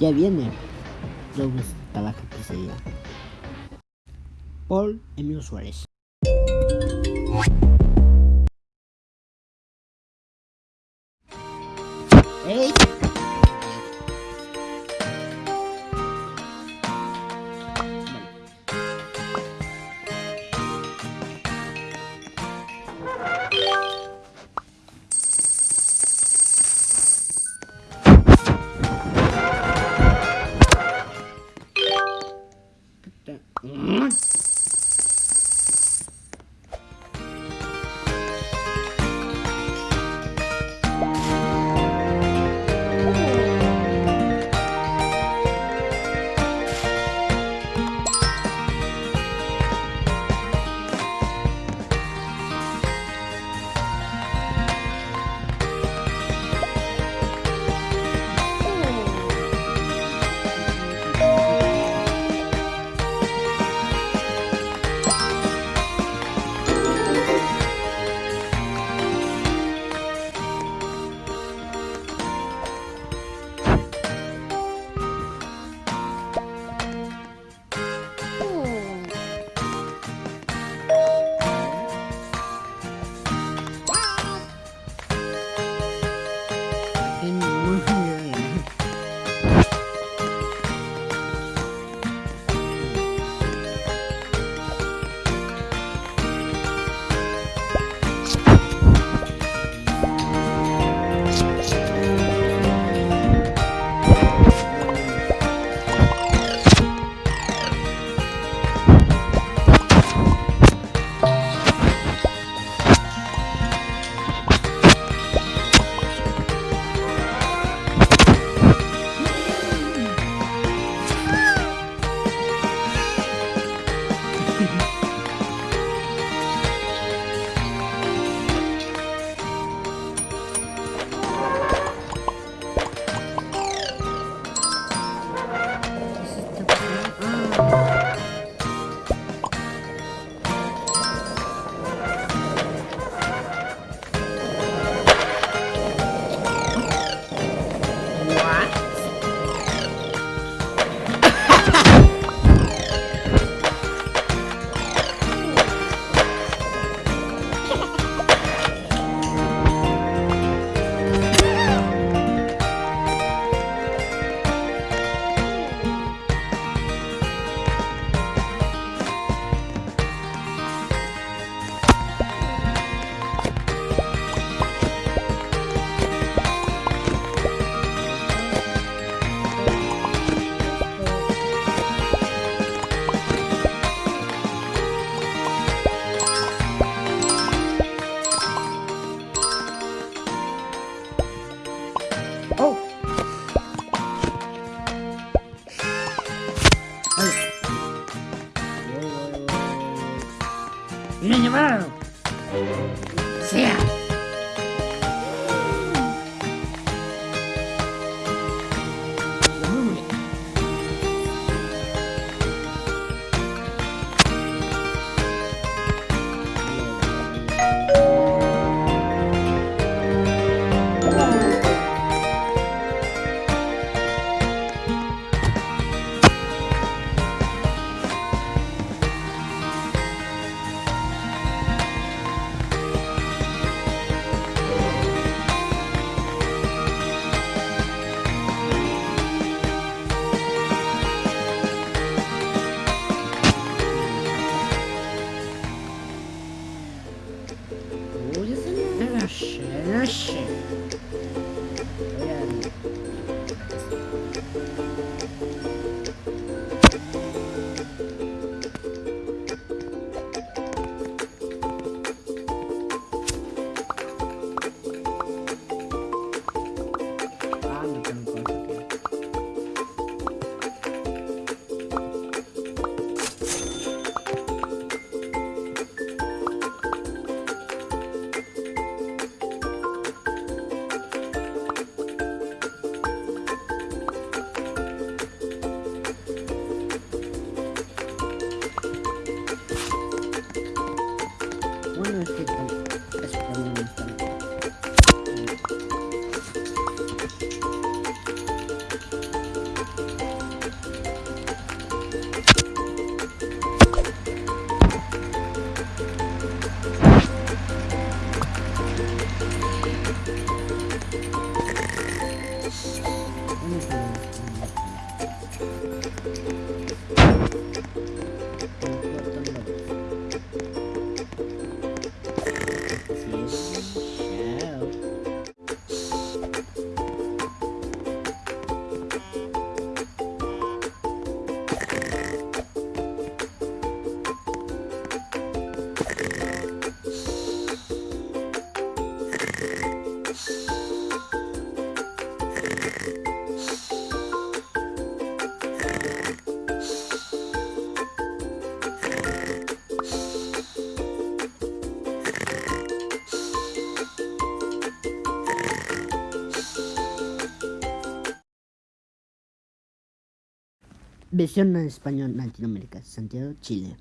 Ya viene. Luego está la pizzería. Paul Emilio Suárez. ¡Ey! это... Bye. Минимал! Yeah. Ayan. Versión en español Latinoamérica, Santiago, Chile.